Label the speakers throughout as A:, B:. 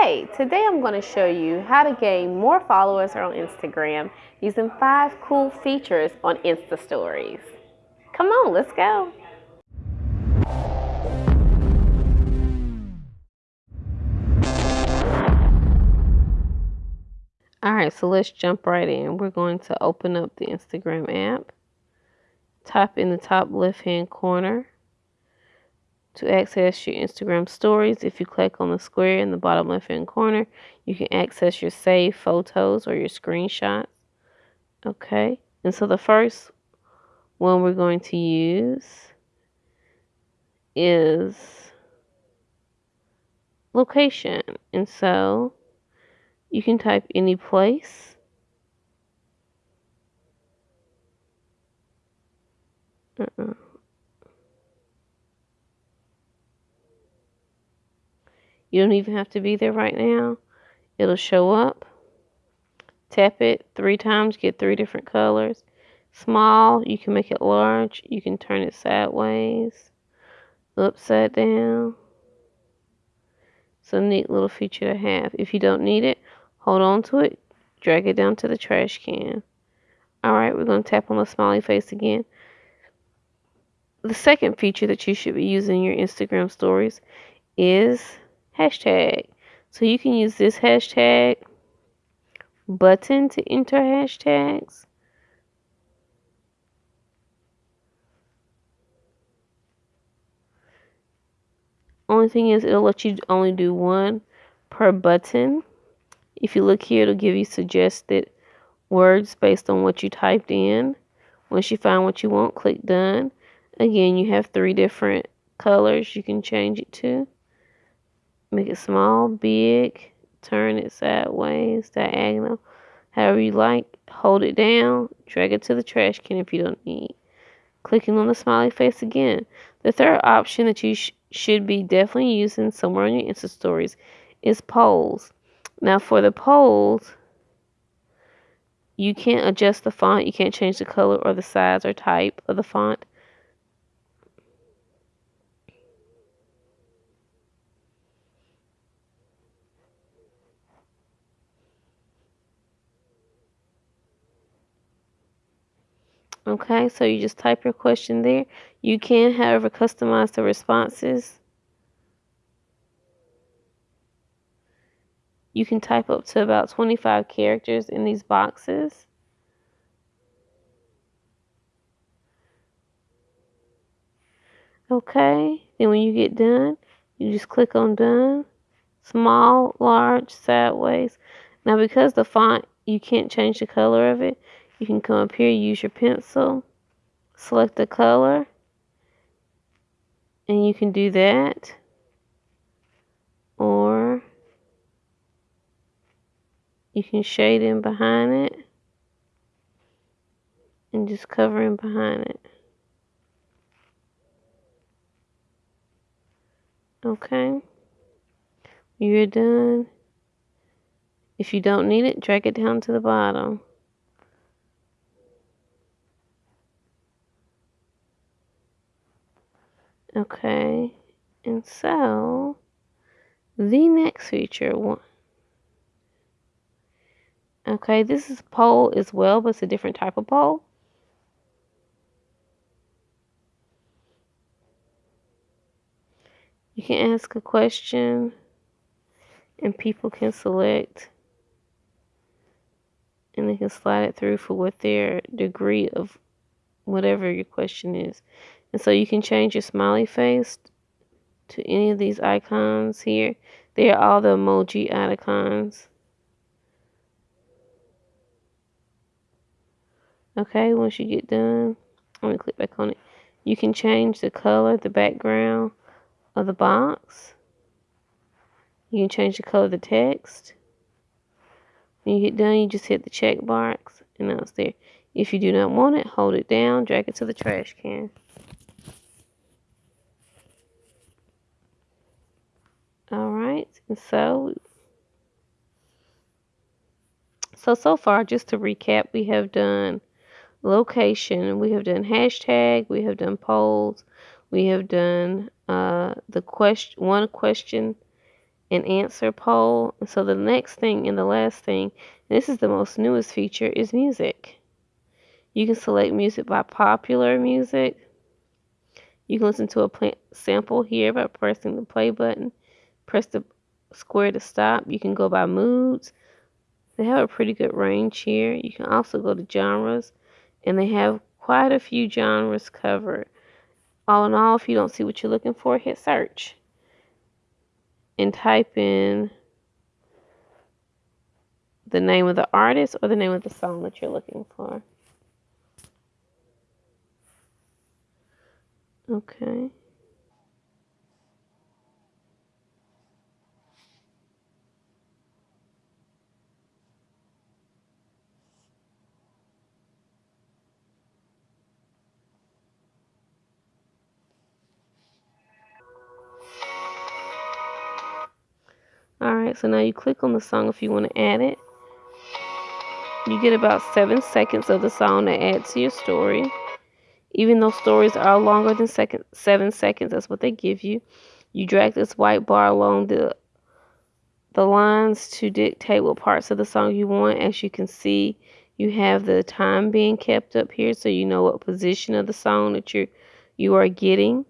A: Hey, today I'm going to show you how to gain more followers on Instagram using five cool features on Insta Stories. Come on, let's go. Alright, so let's jump right in. We're going to open up the Instagram app. Type in the top left hand corner to access your Instagram stories, if you click on the square in the bottom left hand corner, you can access your saved photos or your screenshots. Okay, and so the first one we're going to use is location. And so you can type any place. Uh-uh. You don't even have to be there right now. It'll show up. Tap it three times, get three different colors. Small, you can make it large. You can turn it sideways, upside down. It's a neat little feature to have. If you don't need it, hold on to it, drag it down to the trash can. Alright, we're going to tap on the smiley face again. The second feature that you should be using in your Instagram stories is hashtag. So you can use this hashtag button to enter hashtags. Only thing is it'll let you only do one per button. If you look here, it'll give you suggested words based on what you typed in. Once you find what you want, click done. Again, you have three different colors you can change it to. Make it small, big, turn it sideways, diagonal, however you like. Hold it down, drag it to the trash can if you don't need. Clicking on the smiley face again. The third option that you sh should be definitely using somewhere on your Insta stories is polls. Now for the polls, you can't adjust the font, you can't change the color or the size or type of the font. Okay, so you just type your question there. You can, however, customize the responses. You can type up to about 25 characters in these boxes. Okay, then when you get done, you just click on done. Small, large, sideways. Now because the font, you can't change the color of it, you can come up here, use your pencil, select the color, and you can do that. Or you can shade in behind it and just cover in behind it. Okay. You're done. If you don't need it, drag it down to the bottom. Okay, and so the next feature one. Okay, this is poll as well, but it's a different type of poll. You can ask a question and people can select and they can slide it through for what their degree of whatever your question is. And so you can change your smiley face to any of these icons here. They are all the emoji icons. Okay, once you get done, let me click back on it. You can change the color, the background of the box. You can change the color of the text. When you get done, you just hit the check box and now it's there. If you do not want it, hold it down, drag it to the trash can. All right, and so, so, so far, just to recap, we have done location, we have done hashtag, we have done polls, we have done uh, the question, one question and answer poll. And so the next thing and the last thing, this is the most newest feature, is music. You can select music by popular music. You can listen to a sample here by pressing the play button. Press the square to stop. You can go by moods. They have a pretty good range here. You can also go to genres, and they have quite a few genres covered. All in all, if you don't see what you're looking for, hit search and type in the name of the artist or the name of the song that you're looking for. Okay. Alright, so now you click on the song if you want to add it. You get about seven seconds of the song to add to your story. Even though stories are longer than second, seven seconds, that's what they give you. You drag this white bar along the the lines to dictate what parts of the song you want. As you can see, you have the time being kept up here so you know what position of the song that you you are getting.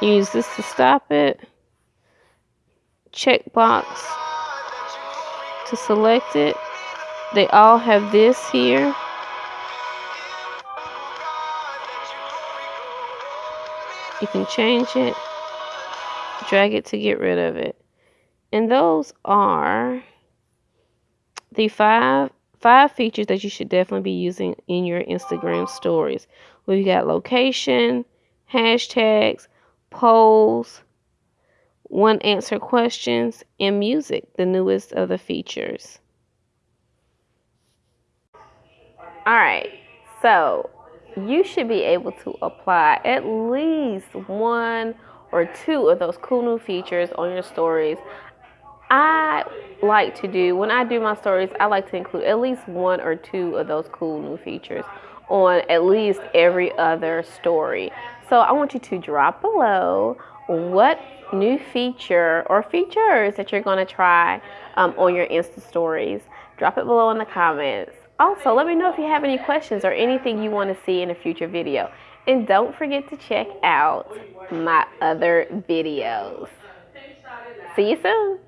A: Use this to stop it. Checkbox to select it. They all have this here. You can change it, drag it to get rid of it. And those are the five five features that you should definitely be using in your Instagram stories. We've got location, hashtags, polls, one answer questions, and music, the newest of the features. All right, so you should be able to apply at least one or two of those cool new features on your stories. I like to do, when I do my stories, I like to include at least one or two of those cool new features on at least every other story. So I want you to drop below what new feature or features that you're going to try um, on your Insta stories. Drop it below in the comments. Also, let me know if you have any questions or anything you want to see in a future video. And don't forget to check out my other videos. See you soon.